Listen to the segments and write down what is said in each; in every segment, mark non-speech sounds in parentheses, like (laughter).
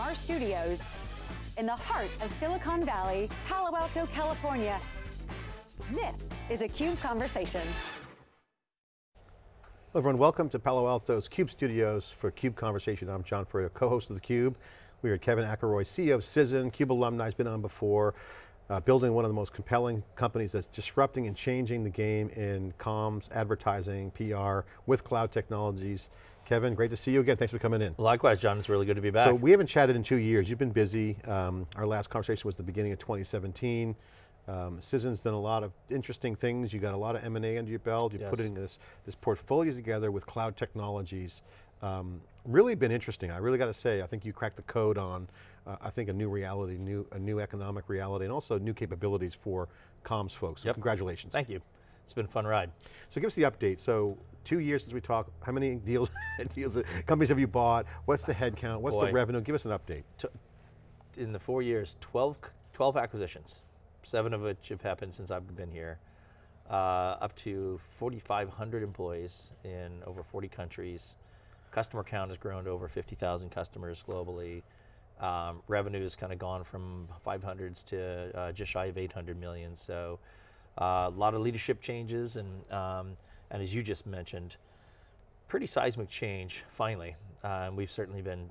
our studios in the heart of Silicon Valley, Palo Alto, California. This is a CUBE Conversation. Hello everyone, welcome to Palo Alto's CUBE Studios for CUBE Conversation. I'm John Furrier, co-host of theCUBE. We are Kevin Akeroyd, CEO of Cision, CUBE alumni, has been on before, uh, building one of the most compelling companies that's disrupting and changing the game in comms, advertising, PR, with cloud technologies. Kevin, great to see you again. Thanks for coming in. Likewise, John. It's really good to be back. So we haven't chatted in two years. You've been busy. Um, our last conversation was the beginning of 2017. Um, done a lot of interesting things. You got a lot of M&A under your belt. You're yes. putting this, this portfolio together with cloud technologies. Um, really been interesting. I really got to say, I think you cracked the code on, uh, I think a new reality, new, a new economic reality, and also new capabilities for comms folks. So yep. congratulations. Thank you. It's been a fun ride. So give us the update. So two years since we talked, how many (laughs) deals, deals companies have you bought? What's the headcount? What's Boy. the revenue? Give us an update. In the four years, 12, 12 acquisitions, seven of which have happened since I've been here. Uh, up to 4,500 employees in over 40 countries. Customer count has grown to over 50,000 customers globally. Um, revenue has kind of gone from 500s to uh, just shy of 800 million. So a lot of leadership changes and um, and as you just mentioned, pretty seismic change, finally. Uh, we've certainly been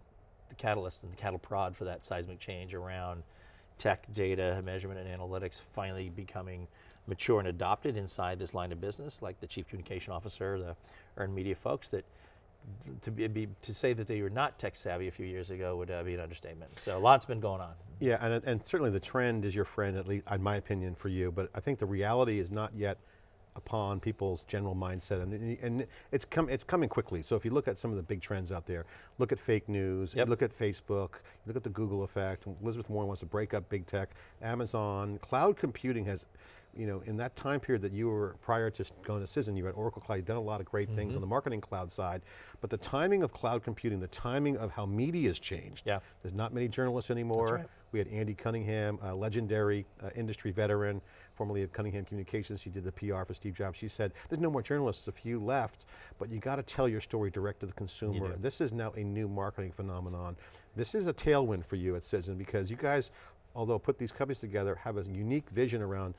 the catalyst and the cattle prod for that seismic change around tech, data, measurement, and analytics finally becoming mature and adopted inside this line of business, like the chief communication officer, the earned media folks, that to be, to say that they were not tech savvy a few years ago would uh, be an understatement. So a lot's been going on. Yeah, and, and certainly the trend is your friend, at least in my opinion for you, but I think the reality is not yet upon people's general mindset, and, and it's, come, it's coming quickly. So if you look at some of the big trends out there, look at fake news, yep. look at Facebook, look at the Google effect, Elizabeth Warren wants to break up big tech, Amazon, cloud computing has, you know, in that time period that you were prior to going to Cision, you had Oracle Cloud, you've done a lot of great mm -hmm. things on the marketing cloud side, but the timing of cloud computing, the timing of how media has changed. Yeah. There's not many journalists anymore. Right. We had Andy Cunningham, a legendary uh, industry veteran, formerly of Cunningham Communications. She did the PR for Steve Jobs. She said, there's no more journalists, a few left, but you got to tell your story direct to the consumer. This is now a new marketing phenomenon. This is a tailwind for you at Cision because you guys, although put these companies together, have a unique vision around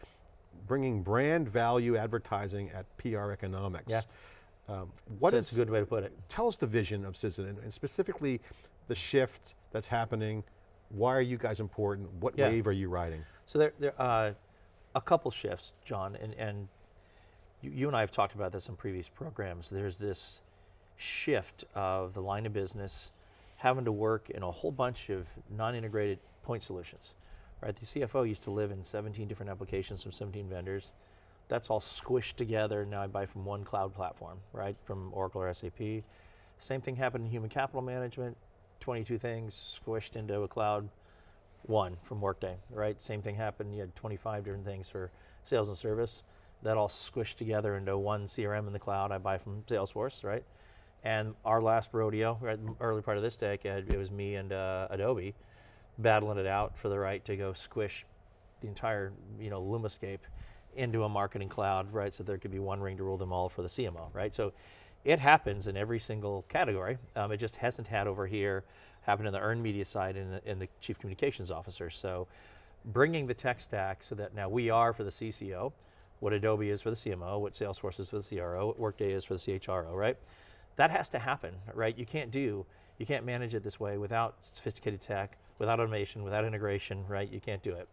bringing brand value advertising at PR economics. Yeah. Um, what so is, a good way to put it. Tell us the vision of Cision and, and specifically the shift that's happening why are you guys important? What yeah. wave are you riding? So there, there are uh, a couple shifts, John, and, and you, you and I have talked about this in previous programs. There's this shift of the line of business having to work in a whole bunch of non-integrated point solutions. Right, the CFO used to live in 17 different applications from 17 vendors. That's all squished together, now I buy from one cloud platform, right, from Oracle or SAP. Same thing happened in human capital management, 22 things squished into a cloud one from Workday, right? Same thing happened, you had 25 different things for sales and service. That all squished together into one CRM in the cloud I buy from Salesforce, right? And our last rodeo, right, early part of this decade, it was me and uh, Adobe battling it out for the right to go squish the entire, you know, Lumascape into a marketing cloud, right? So there could be one ring to rule them all for the CMO, right? So it happens in every single category. Um, it just hasn't had over here, happened in the earned media side and the, in the chief communications officer. So bringing the tech stack so that now we are for the CCO, what Adobe is for the CMO, what Salesforce is for the CRO, what Workday is for the CHRO, right? That has to happen, right? You can't do, you can't manage it this way without sophisticated tech, without automation, without integration, right? You can't do it.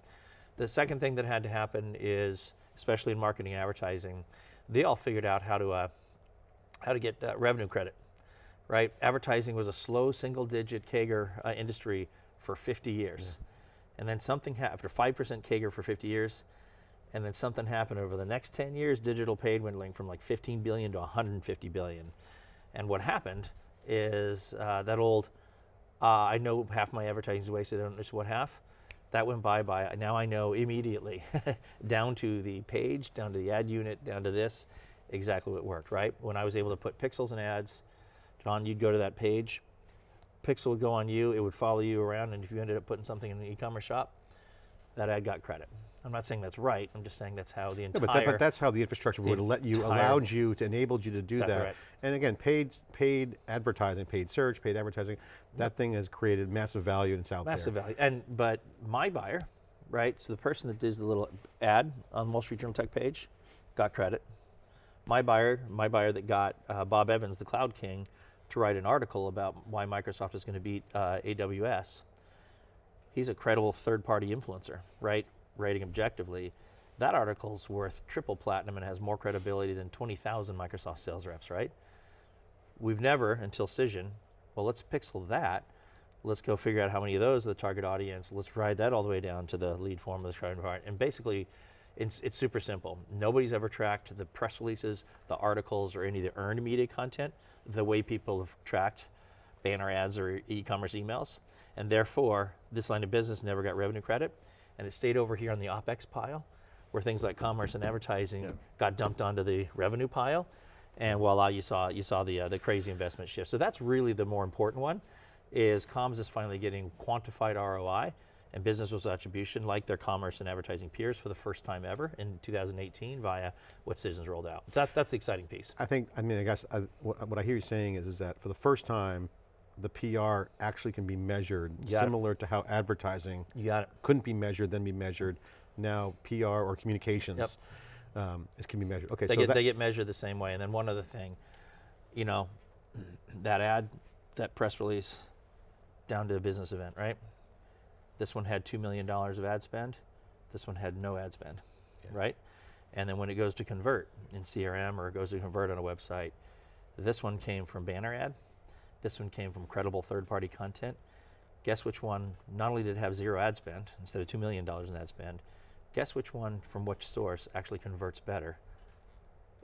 The second thing that had to happen is, especially in marketing and advertising, they all figured out how to uh, how to get uh, revenue credit, right? Advertising was a slow single digit CAGR uh, industry for 50 years. Yeah. And then something happened, after 5% CAGR for 50 years, and then something happened over the next 10 years, digital paid dwindling from like 15 billion to 150 billion. And what happened is uh, that old, uh, I know half my advertising is wasted, I don't know what half. That went bye bye. Now I know immediately, (laughs) down to the page, down to the ad unit, down to this exactly what worked, right? When I was able to put pixels in ads, John, you'd go to that page, pixel would go on you, it would follow you around, and if you ended up putting something in an e-commerce shop, that ad got credit. I'm not saying that's right. I'm just saying that's how the Yeah, entire. but, that, but that's how the infrastructure would let you, allowed you, to enabled you to do that. right. And again, paid, paid advertising, paid search, paid advertising, that thing has created massive value and it's out massive there. value. And but my buyer, right? So the person that does the little ad on the Wall Street Journal Tech page, got credit. My buyer, my buyer that got uh, Bob Evans, the Cloud King, to write an article about why Microsoft is going to beat uh, AWS. He's a credible third-party influencer, right? Rating objectively. That article's worth triple platinum and has more credibility than 20,000 Microsoft sales reps, right? We've never, until Cision, well, let's pixel that. Let's go figure out how many of those are the target audience. Let's ride that all the way down to the lead form of the target part. And basically, it's, it's super simple. Nobody's ever tracked the press releases, the articles, or any of the earned media content the way people have tracked banner ads or e-commerce emails. And therefore, this line of business never got revenue credit. And it stayed over here on the OpEx pile, where things like commerce and advertising got dumped onto the revenue pile. And voila, you saw you saw the uh, the crazy investment shift. So that's really the more important one, is comms is finally getting quantified ROI and business with attribution like their commerce and advertising peers for the first time ever in 2018 via what Cision's rolled out. That, that's the exciting piece. I think, I mean, I guess I, what, what I hear you saying is, is that for the first time, the PR actually can be measured, it. similar to how advertising it. couldn't be measured, then be measured. Now PR or communications um, is can be measured. Okay, They so get they get measured the same way. And then one other thing, you know, (clears throat) that ad, that press release, down to a business event, right? This one had two million dollars of ad spend. This one had no ad spend, Yeah. right? And then when it goes to convert in CRM or it goes to convert on a website, this one came from banner ad. This one came from credible third-party content. Guess which one? Not only did it have zero ad spend instead of two million dollars in ad spend, guess which one from which source actually converts better?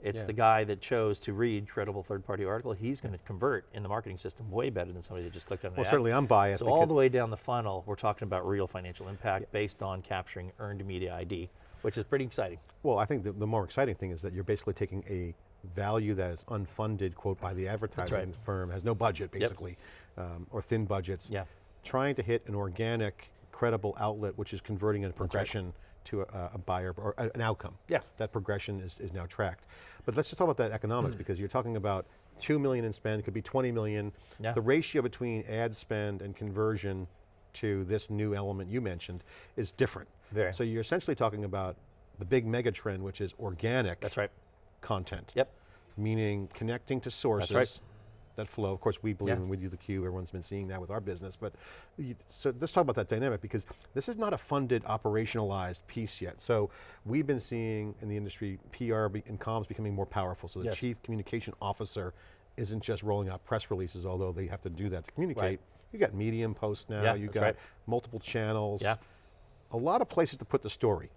It's Yeah. the guy that chose to read credible third-party article. He's going to convert in the marketing system way better than somebody that just clicked on an well, ad. certainly I'm biased. So all the way down the funnel, we're talking about real financial impact based on capturing earned media ID, which is pretty exciting. Well, I think the, the more exciting thing is that you're basically taking a value that is unfunded, quote, by the advertising firm, has no budget basically, um, or thin budgets, Yeah. trying to hit an organic, credible outlet which is converting a progression to a, a buyer or an outcome. Yeah. That progression is, is now tracked. But let's just talk about that economics because you're talking about 2 million in spend, could be 20 million. Yeah. The ratio between ad spend and conversion to this new element you mentioned is different. Very. So you're essentially talking about the big mega trend, which is organic That's right. Content. Yep. Meaning connecting to sources right. that flow. Of course, we believe Yeah. in with you the Cube. Everyone's been seeing that with our business. But you, so let's talk about that dynamic because this is not a funded, operationalized piece yet. So we've been seeing in the industry PR and comms becoming more powerful. So the Yes. chief communication officer isn't just rolling out press releases, although they have to do that to communicate. Right. You got Medium posts now. Yeah, you got right. multiple channels Yeah. a lot of places to put the story.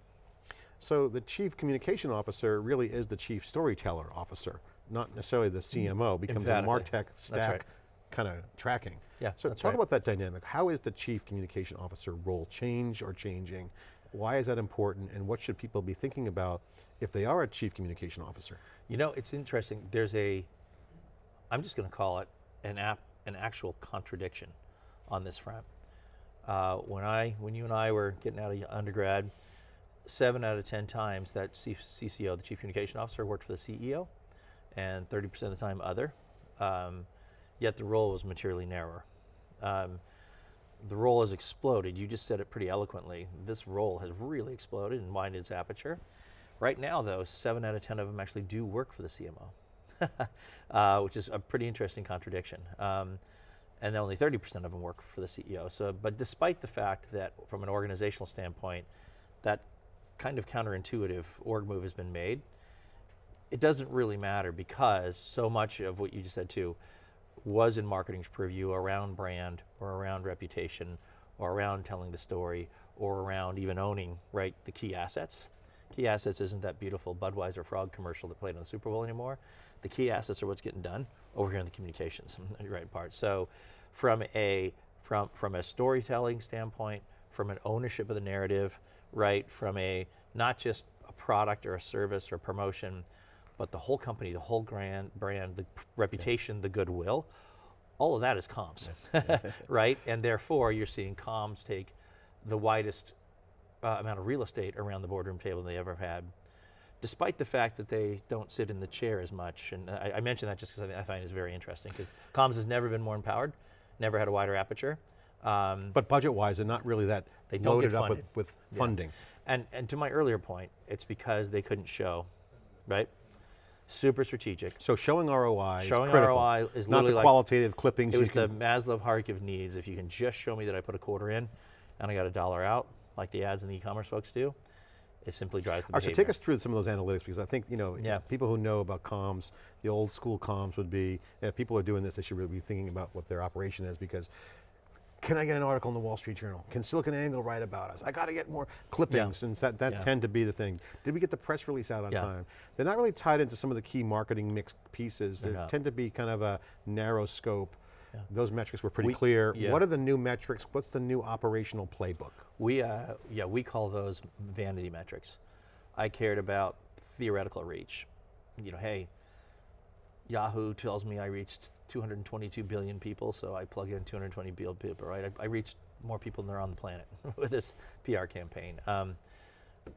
So the chief communication officer really is the chief storyteller officer, not necessarily the CMO, becomes a. MarTech stack right. kind of tracking. Yeah, So talk right. about that dynamic. How is the chief communication officer role change or changing? Why is that important and what should people be thinking about if they are a chief communication officer? You know, it's interesting. There's a, I'm just going to call it an app, an actual contradiction on this front. Uh, when I, when you and I were getting out of undergrad, seven out of ten times that C- CCO, the chief communication officer, worked for the CEO, and 30% of the time other. Um, yet the role was materially narrower. Um, the role has exploded. You just said it pretty eloquently. This role has really exploded and widened its aperture. Right now, though, seven out of 10 of them actually do work for the CMO, (laughs) uh, which is a pretty interesting contradiction. Um, and only 30% of them work for the CEO. So, but despite the fact that from an organizational standpoint, that kind of counterintuitive org move has been made, it doesn't really matter because so much of what you just said too was in marketing's purview around brand or around reputation or around telling the story or around even owning right the key assets. Key assets isn't that beautiful Budweiser frog commercial that played on the Super Bowl anymore. The key assets are what's getting done over here in the communications (laughs) right part. So from a from from a storytelling standpoint, from an ownership of the narrative, right, from a not just a product or a service or promotion, but the whole company, the whole brand, brand, the reputation, the goodwill, all of that is comms, (laughs) right? And therefore, you're seeing comms take the widest uh, amount of real estate around the boardroom table than they ever had, despite the fact that they don't sit in the chair as much. And I, I mention that just because I, I find it's very interesting because comms has never been more empowered, never had a wider aperture. Um, But budget-wise, they're not really that They don't get loaded up with, with Yeah. funding. And, and to my earlier point, it's because they couldn't show, right? Super strategic. So showing ROI Showing is critical. ROI is not the like- qualitative clippings. It was the Maslow hierarchy of needs. If you can just show me that I put a quarter in and I got a dollar out, like the ads and the e-commerce folks do, it simply drives the All right, so take us through some of those analytics because I think, you know, Yeah. people who know about comms, the old school comms would be, if people are doing this, they should really be thinking about what their operation is because can I get an article in the Wall Street Journal? Can SiliconANGLE write about us? I got to get more clippings and that, that Yeah. tend to be the thing. Did we get the press release out on Yeah. time? They're not really tied into some of the key marketing mixed pieces. They tend to be kind of a narrow scope. Yeah. Those metrics were pretty We- clear. yeah. What are the new metrics? What's the new operational playbook? We, uh, yeah, we call those vanity metrics. I cared about theoretical reach. You know, hey, Yahoo tells me I reached 222 billion people, so I plug in 220 billion people, right? I, I reached more people than are on the planet (laughs) with this PR campaign. Um,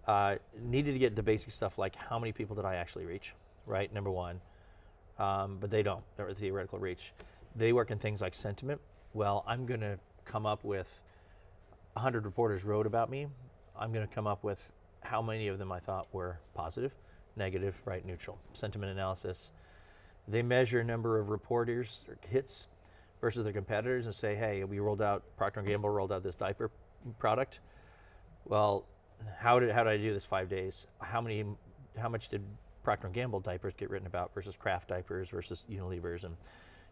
uh, needed to get the basic stuff like how many people did I actually reach, right? Number one. Um, but they don't, they're theoretical reach. They work in things like sentiment. Well, I'm going to come up with 100 reporters wrote about me. I'm going to come up with how many of them I thought were positive, negative, right, neutral. Sentiment analysis. They measure number of reporters or hits versus their competitors and say, hey, we rolled out, Procter & Gamble rolled out this diaper product. Well, how did, how did I do this five days? How many, how much did Procter & Gamble diapers get written about versus Kraft diapers versus Unilever's and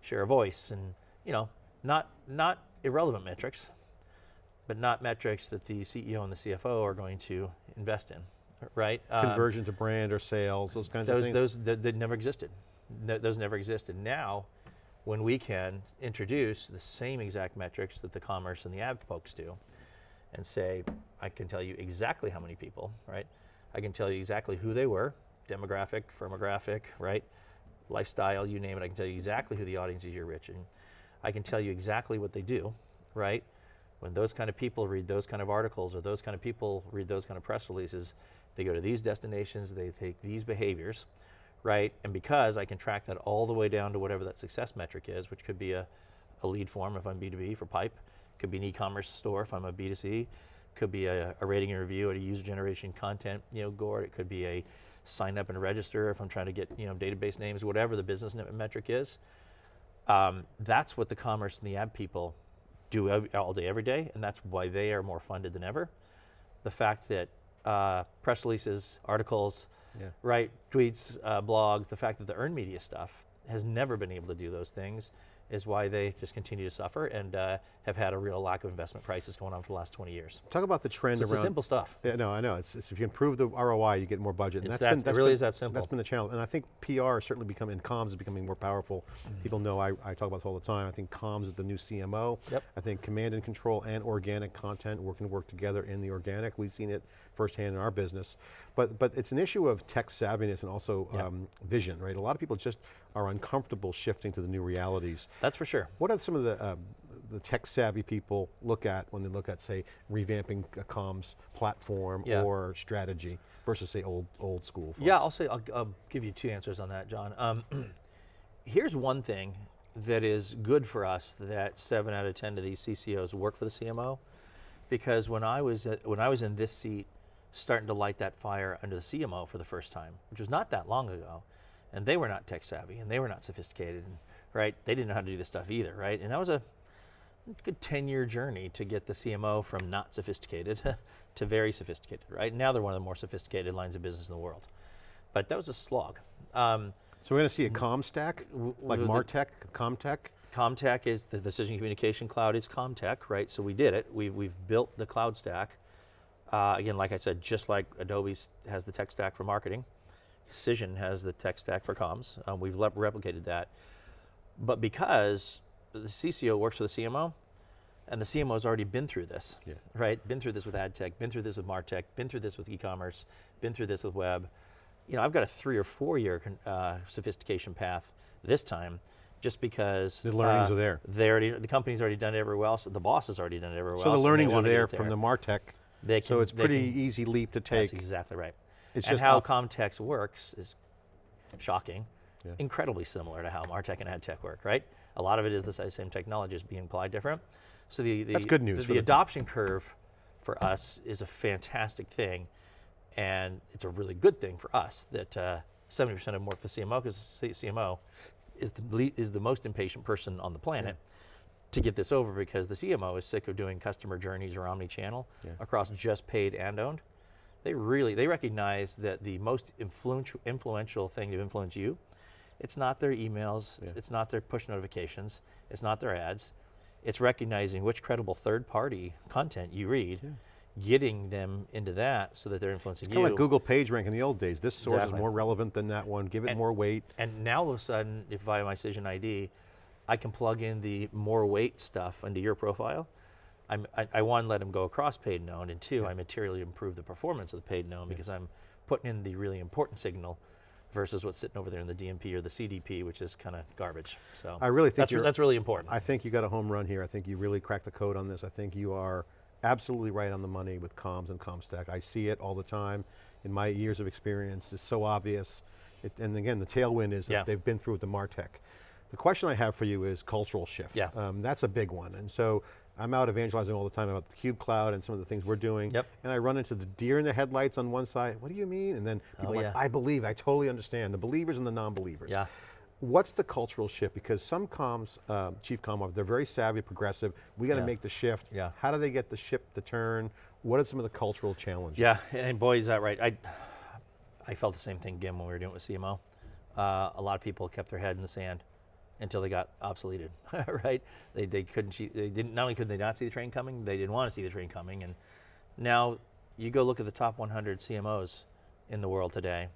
share a voice and, you know, not, not irrelevant metrics, but not metrics that the CEO and the CFO are going to invest in, right? Um, Conversion to brand or sales, those kinds of things? those that, that never existed. No, those never existed. Now, when we can introduce the same exact metrics that the commerce and the ad folks do, and say, I can tell you exactly how many people, right? I can tell you exactly who they were, demographic, firmographic, right? Lifestyle, you name it. I can tell you exactly who the audience is you're reaching. I can tell you exactly what they do, right? When those kind of people read those kind of articles or those kind of people read those kind of press releases, they go to these destinations, they take these behaviors, right? And because I can track that all the way down to whatever that success metric is, which could be a, a lead form if I'm B2B for pipe, could be an e-commerce store if I'm a B2C, could be a, a rating and review at a user generation content, you know, gourd. It could be a sign up and register if I'm trying to get, you know, database names, whatever the business metric is. Um, that's what the commerce and the ad people do all day, every day, and that's why they are more funded than ever. The fact that uh, press releases, articles, Yeah. right, tweets, uh, blogs, the fact that the earned media stuff has never been able to do those things is why they just continue to suffer and uh, have had a real lack of investment prices going on for the last 20 years. Talk about the trend So it's around. the simple stuff. Yeah, no, I know. It's, it's if you improve the ROI, you get more budget. It's that's that- been, it that's really been- is that simple. That's been the challenge. And I think PR is certainly becoming, and comms is becoming more powerful. Mm-hmm. People know I, I talk about this all the time. I think comms is the new CMO. Yep. I think command and control and organic content working to work together in the organic. We've seen it firsthand in our business. But, but it's an issue of tech savviness and also Yep. um, vision, right? A lot of people just are uncomfortable shifting to the new realities. That's for sure. What are some of the, uh, the tech savvy people look at when they look at, say, revamping a comms platform Yeah. or strategy versus, say, old old school? Yeah. I'll say I'll, I'll give you two answers on that, John. Um, (clears throat) here's one thing that is good for us that seven out of ten of these CCOs work for the CMO, because when I was at, when I was in this seat, starting to light that fire under the CMO for the first time, which was not that long ago, and they were not tech savvy and they were not sophisticated, and, right? They didn't know how to do this stuff either, right? And that was a good 10 year journey to get the CMO from not sophisticated (laughs) to very sophisticated, right? Now they're one of the more sophisticated lines of business in the world. But that was a slog. Um, So we're going to see a comm stack, like Martech, Comtech? Comtech is the Cision communication cloud is Comtech, right? So we did it. We've, we've built the cloud stack. Uh, again, like I said, just like Adobe has the tech stack for marketing, Cision has the tech stack for comms. Uh, we've le- replicated that. But because the CCO works for the CMO, and the CMO has already been through this, Yeah. right? Been through this with ad tech, been through this with martech, been through this with e-commerce, been through this with web. You know, I've got a three or four year uh, sophistication path this time, just because The learnings uh, are there. They already, the company's already done it everywhere else. The boss has already done it everywhere So else. So the learnings are wanna there from the Martech They so it's pretty can- easy leap to That's take. exactly right. It's and just how Comtex works is shocking, Yeah. incredibly similar to how Martech and AdTech work, right? A lot of it is the same technology is being applied different. So the, the That's good news The, the the- adoption curve for us is a fantastic thing, and it's a really good thing for us that uh, 70% of them work for CMO because CMO is the le- is the most impatient person on the planet. To get this over, because the CMO is sick of doing customer journeys or omni-channel Yeah. across just paid and owned they really they recognize that the most influential influential thing to influence you it's not their emails Yeah. it's not their push notifications it's not their ads it's recognizing which credible third party content you read getting them into that so that they're influencing Kind you of like Google PageRank in the old days. This source Exactly. is more relevant than that one. Give it And- more weight. and now all of a sudden if via my Cision ID I can plug in the more weight stuff into your profile I'm, I, I one let them go across paid and owned, and two, I materially improve the performance of the paid and owned because I'm putting in the really important signal versus what's sitting over there in the DMP or the CDP, which is kind of garbage. So I really think that's, that's really important. I think you got a home run here. I think you really cracked the code on this. I think you are absolutely right on the money with comms and ComStack. I see it all the time in my years of experience. It's so obvious. It, and again, the tailwind is that Yeah. they've been through with the MarTech. The question I have for you is cultural shift. Yeah. Um, that's a big one. And so I'm out evangelizing all the time about the Cube Cloud and some of the things we're doing. Yep. And I run into the deer in the headlights on one side. What do you mean? And then people Oh, are yeah. like, I believe, I totally understand. The believers and the non-believers. Yeah. What's the cultural shift? Because some comms, uh, chief comm, they're very savvy, progressive. We got to Yeah. make the shift. Yeah. How do they get the ship to turn? What are some of the cultural challenges? Yeah, and boy, is that right. I, I felt the same thing, again when we were doing it with CMO. Uh, a lot of people kept their head in the sand until they got obsoleted, (laughs) right? They, they couldn't, they didn't, not only could they not see the train coming, they didn't want to see the train coming. And now you go look at the top 100 CMOs in the world today,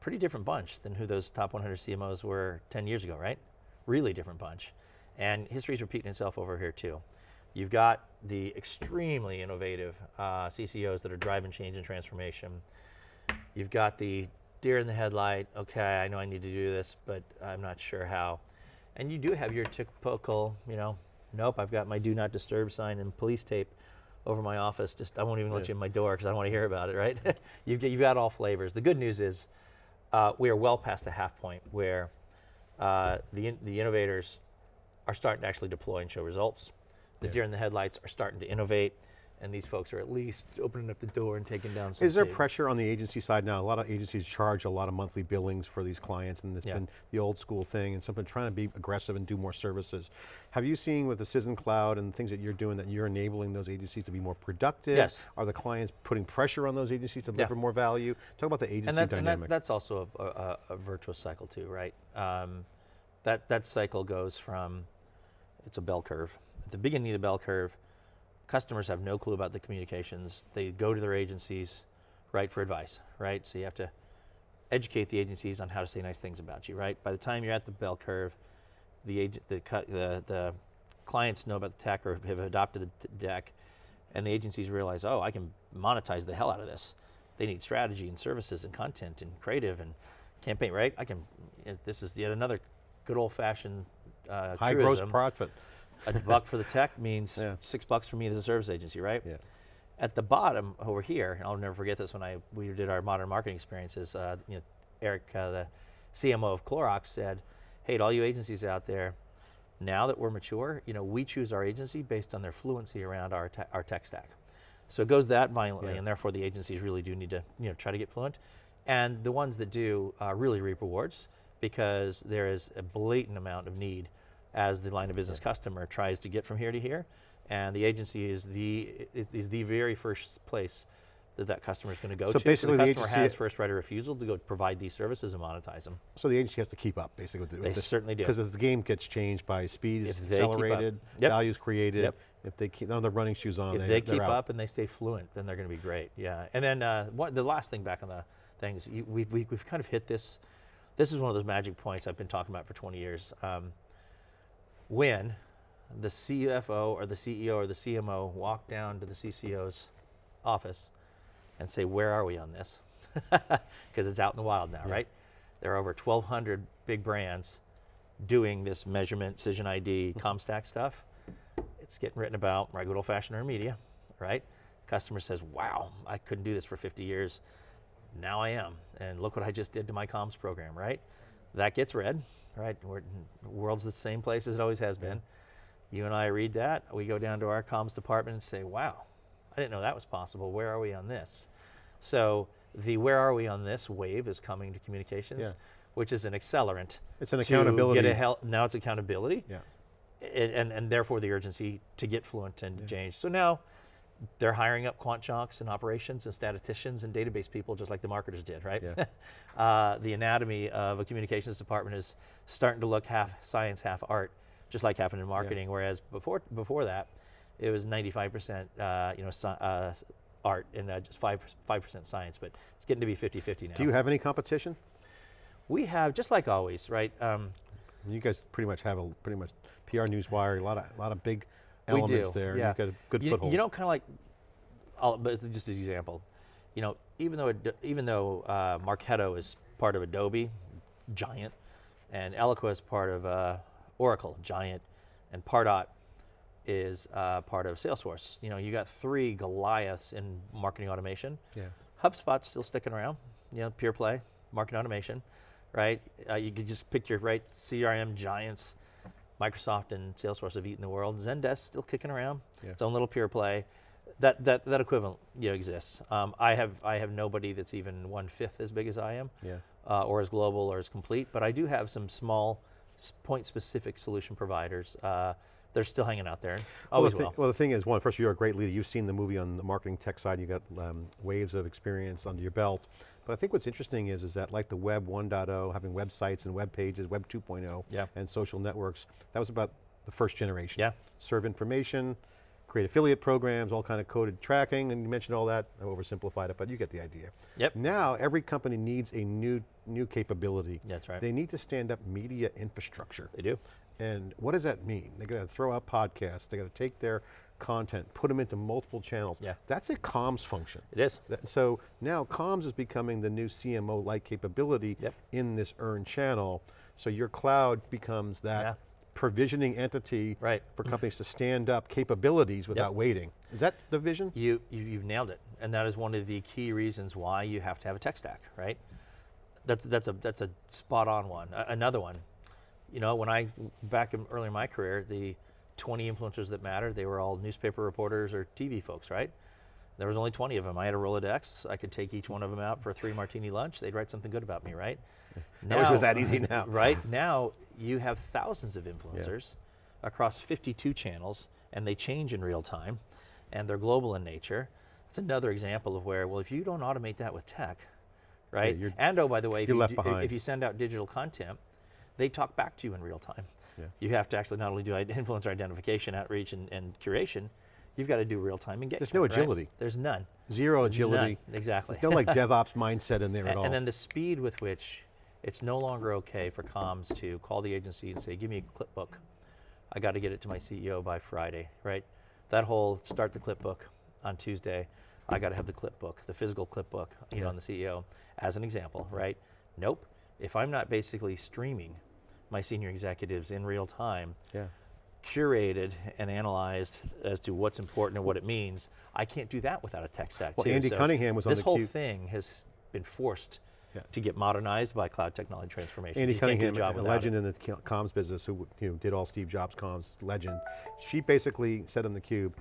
pretty different bunch than who those top 100 CMOs were 10 years ago, right? Really different bunch. And history's repeating itself over here too. You've got the extremely innovative uh, CCOs that are driving change and transformation. You've got the deer in the headlight, okay, I know I need to do this, but I'm not sure how. And you do have your typical, you know, nope, I've got my do not disturb sign and police tape over my office. Just I won't even let you in my door because I don't want to hear about it, right? (laughs) you've, got- you've got all flavors. The good news is uh, we are well past the half point where uh, the, in, the innovators are starting to actually deploy and show results. The Yeah. deer in the headlights are starting to innovate, and these folks are at least opening up the door and taking down some Is there tape. pressure on the agency side now? A lot of agencies charge a lot of monthly billings for these clients, and it's Yeah. been the old school thing, and something trying to be aggressive and do more services. Have you seen with the Cision Cloud and things that you're doing that you're enabling those agencies to be more productive? Yes. Are the clients putting pressure on those agencies to deliver more value? Talk about the agency and, that, and that, that's also a, a, a virtuous cycle too, right? Um, that that cycle goes from it's a bell curve. At the beginning of the bell curve, customers have no clue about the communications. They go to their agencies, right, for advice, right? So you have to educate the agencies on how to say nice things about you, right? By the time you're at the bell curve, the agent, the the, the clients know about the tech or have adopted the deck, and the agencies realize, oh, I can monetize the hell out of this. They need strategy and services and content and creative and campaign, right? I can. uh, This is yet another good old-fashioned uh, High gross profit. A buck for the tech means Yeah. six bucks for me as a service agency, right? Yeah. At the bottom over here, and I'll never forget this when I we did our modern marketing experiences. Uh, you know, Eric, uh, the CMO of Clorox, said, "Hey, to all you agencies out there, now that we're mature, you know, we choose our agency based on their fluency around our te- our tech stack. So it goes that violently, Yeah. and therefore the agencies really do need to you know try to get fluent, and the ones that do uh, really reap rewards because there is a blatant amount of need as the line of business customer tries to get from here to here, and the agency is the is, is the very first place that that customer is going to go to. So to. basically the the customer agency- has first right of refusal to go provide these services and monetize them. So the agency has to keep up, basically. With the, They with this, certainly do. Because the game gets changed by speed is accelerated, Yep. values created. Yep. If they keep, none of the running shoes on, if they, they keep out. up and they stay fluent, then they're going to be great. Yeah. And then uh, what, the last thing back on the things, you, we've, we, we've kind of hit this. This is one of those magic points I've been talking about for 20 years. Um, when the CFO or the CEO or the CMO walk down to the CCO's office and say, Where are we on this? (laughs) Because it's out in the wild now, Yeah. right? There are over 1,200 big brands doing this measurement, Cision ID, Mm-hmm. Comstack stuff. It's getting written about by good old fashioned earned media, right? Customer says, wow, I couldn't do this for 50 years. Now I am. And look what I just did to my comms program, right? That gets read, right? We're, the world's the same place as it always has been. You and I read that. We go down to our comms department and say, wow, I didn't know that was possible. Where are we on this? So the where are we on this wave is coming to communications, Yeah. which is an accelerant. It's an accountability. Get a hel- now it's accountability Yeah. and, and, and therefore the urgency to get fluent and to change. So now they're hiring up quant jocks and operations and statisticians and database people just like the marketers did, right? Yeah. (laughs) uh, the anatomy of a communications department is starting to look half science, half art, just like happened in marketing. Whereas before before that, it was 95% uh, you know uh, art and uh, just five five percent science. But it's getting to be 50-50 now. Do you have any competition? we have just like always, right? Um, You guys pretty much have a pretty much PR Newswire, a lot of a lot of big elements do, there. yeah. You've got a good you, foothold. You know, kind of like, I'll, but it's just an example. You know, even though even though uh, Marketo is part of Adobe, giant, and Eloqua is part of uh, Oracle, giant, and Pardot is uh, part of Salesforce. You know, you got three Goliaths in marketing automation. yeah. HubSpot's still sticking around. You know, pure play, marketing automation, right? Uh, you could just pick your right CRM giants. Microsoft and Salesforce have eaten the world. Zendesk still kicking around. Yeah. Its own little pure play. That that that equivalent you know exists. Um, I have I have nobody that's even one fifth as big as I am, Yeah. uh, or as global or as complete. But I do have some small, point specific solution providers. Uh, they're still hanging out there. Well the, thi- will. well, the thing is, one, first, you're a great leader. You've seen the movie on the marketing tech side. You've got um, waves of experience under your belt. But I think what's interesting is, is that like the web 1.0, having websites and web pages, web 2.0, Yeah. and social networks, that was about the first generation. Yeah. Serve information, create affiliate programs, all kind of coded tracking, and you mentioned all that. I oversimplified it, but you get the idea. Yep. Now, every company needs a new, new capability. That's right. They need to stand up media infrastructure. They do. And what does that mean? They're going to throw out podcasts, they're going to take their content, put them into multiple channels. Yeah. That's a comms function. It is. That- so now comms is becoming the new CMO-like capability Yep. in this earned channel. So your cloud becomes that Yeah. provisioning entity Right. for (laughs) companies to stand up capabilities without waiting. Is that the vision? You, you you've nailed it, and that is one of the key reasons why you have to have a tech stack, right? That's that's a that's a spot on one. A- another one, you know, when I back in, early in my career, the 20 influencers that mattered, they were all newspaper reporters or TV folks, right? There was only 20 of them. I had a Rolodex. I could take each one of them out for a three martini lunch. They'd write something good about me, right? I wish it was that easy now. (laughs) right now, you have thousands of influencers across 52 channels, and they change in real time, and they're global in nature. It's another example of where, well, if you don't automate that with tech, right? you're- and oh, by the way, if you, left do- behind. if you send out digital content, they talk back to you in real time. Yeah. You have to actually not only do (laughs) influencer identification, outreach, and, and curation, you've got to do real time engagement. There's no right? agility. There's none. Zero agility. None. Exactly. There's no like (laughs) DevOps mindset in there at all. And then the speed with which it's no longer okay for comms to call the agency and say, give me a clip book. I got to get it to my CEO by Friday, right? That whole start the clip book on Tuesday. I got to have the clip book, the physical clip book, you know, on the CEO as an example, right? Nope. If I'm not basically streaming my senior executives in real time, yeah. curated and analyzed as to what's important and what it means. I can't do that without a tech stack. Well, too. Andy Cunningham was on This whole Q- thing has been forced Yeah. to get modernized by cloud technology transformation. Andy You Cunningham, a a legend it. in the comms business who you know, did all Steve Jobs comms, legend. She basically said on theCUBE,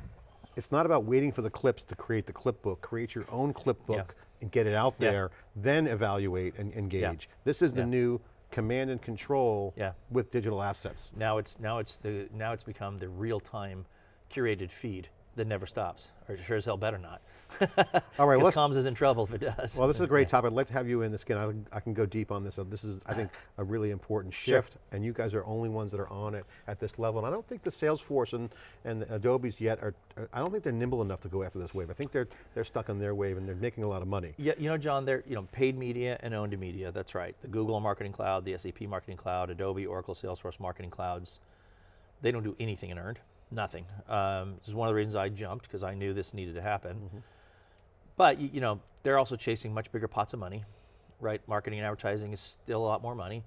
it's not about waiting for the clips to create the clip book, create your own clip Yeah. book and get it out Yeah. there, then evaluate and engage. This is the new command and control Yeah. with digital assets. Now it's now it's the now it's become the real time curated feed that never stops, or sure as hell better not. (laughs) All right, well, comms is in trouble if it does. Well, this is a great (laughs) topic. I'd like to have you in this again. I, I can go deep on this. This is, I think, a really important shift, and you guys are only ones that are on it at this level. And I don't think the Salesforce and, and the Adobe's yet are, are- I don't think they're nimble enough to go after this wave. I think they're, they're stuck on their wave and they're making a lot of money. Yeah, you know, John, they're you know paid media and owned media. That's right. The Google Marketing Cloud, the SAP Marketing Cloud, Adobe, Oracle, Salesforce Marketing Clouds. They don't do anything in earned, nothing. Um, this is one of the reasons I jumped because I knew this needed to happen. Mm-hmm. But you, you know, they're also chasing much bigger pots of money, right? Marketing and advertising is still a lot more money.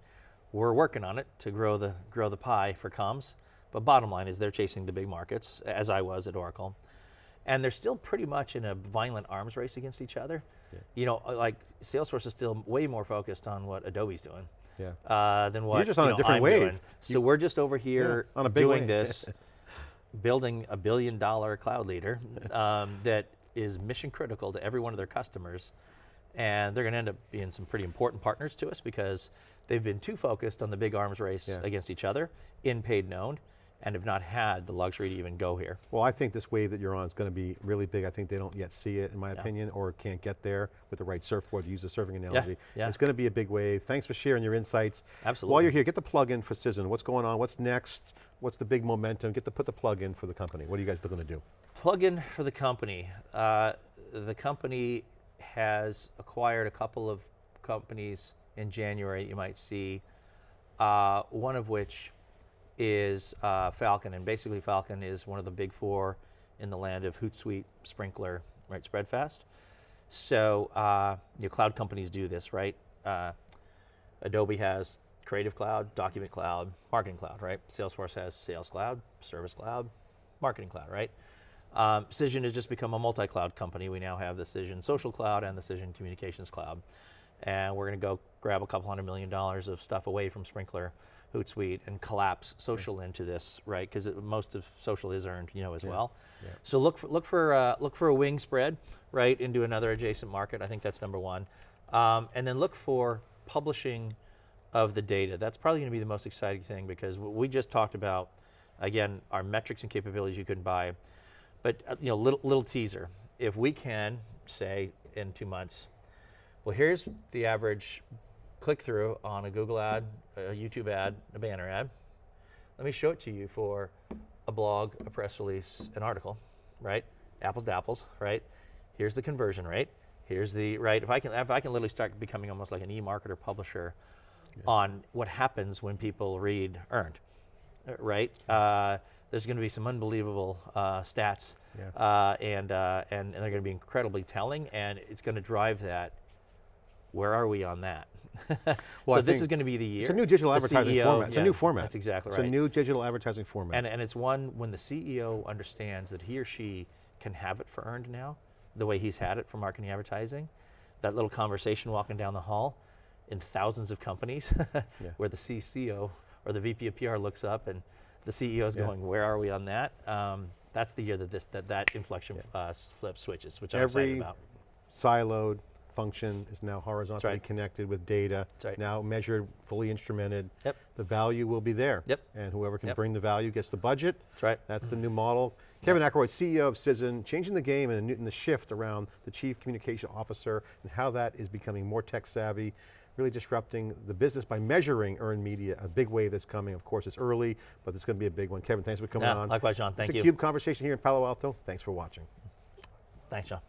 We're working on it to grow the grow the pie for comms. But bottom line is they're chasing the big markets, as I was at Oracle. and they're still pretty much in a violent arms race against each other. You know, uh, like Salesforce is still way more focused on what Adobe's doing Yeah. uh, than what You're just on you a different I'm wave. doing. So we're just over here on a big doing wave. this, (laughs) building a billion dollar cloud leader (laughs) um, that is mission critical to every one of their customers. And they're going to end up being some pretty important partners to us because they've been too focused on the big arms race Yeah. against each other in paid known and have not had the luxury to even go here. Well, I think this wave that you're on is going to be really big. I think they don't yet see it, in my opinion, or can't get there with the right surfboard, to use the surfing analogy. yeah. It's going to be a big wave. Thanks for sharing your insights. Absolutely. While you're here, get the plug in for Cision. What's going on? What's next? What's the big momentum? Get to put the plug in for the company. What are you guys going to do? plug-in for the company. Uh, the company has acquired a couple of companies in January. You might see uh, one of which is uh, Falcon, and basically Falcon is one of the big four in the land of Hootsuite, Sprinklr, right? Spredfast. So uh, you know, cloud companies do this, right? Uh, Adobe has Creative Cloud, Document Cloud, Marketing Cloud, right? Salesforce has Sales Cloud, Service Cloud, Marketing Cloud, right? Um, Cision has just become a multi-cloud company. We now have the Cision Social Cloud and the Cision Communications Cloud. And we're going to go grab a couple hundred million dollars of stuff away from Sprinklr, Hootsuite, and collapse social into this, right? Because most of social is earned, you know, as well. yeah. So look for look for uh, look for a wing spread, right, into another adjacent market. I think that's number one, um, and then look for publishing of the data. That's probably going to be the most exciting thing because we just talked about, again, our metrics and capabilities you can buy, but uh, you know, little little teaser. If we can say in two months, well, here's the average click through on a Google ad, a YouTube ad, a banner ad. Let me show it to you for a blog, a press release, an article, right? Apples to apples, right? Here's the conversion rate. Here's the right. If I can, if I can literally start becoming almost like an e-marketer publisher on what happens when people read earned, uh, right? Uh, there's going to be some unbelievable uh, stats, Yeah. uh, and, uh, and and they're going to be incredibly telling, and it's going to drive that. Where are we on that? (laughs) Well, so I this is going to be the year. It's a new digital The advertising CEO format. It's a new format. That's exactly right. It's a new digital advertising format. And, and it's one when the CEO understands that he or she can have it for earned now, the way he's had it for marketing advertising, that little conversation walking down the hall in thousands of companies (laughs) where the CCO or the VP of PR looks up and the CEO is Yeah. going, where are we on that? Um, that's the year that this that, that inflection uh, flip switches, which I'm Every excited about. siloed function is now horizontally right. connected with data, right. now measured, fully instrumented. Yep. The value will be there. Yep. And whoever can Yep. bring the value gets the budget. That's right. That's the new model. Kevin Akeroyd, CEO of Cision, changing the game and the, new- and the shift around the chief communication officer and how that is becoming more tech savvy, really disrupting the business by measuring earned media, a big wave that's coming. Of course, it's early, but it's going to be a big one. Kevin, thanks for coming Yeah, on. likewise, John. Thank it's you. a CUBE conversation here in Palo Alto. Thanks for watching. Thanks, John.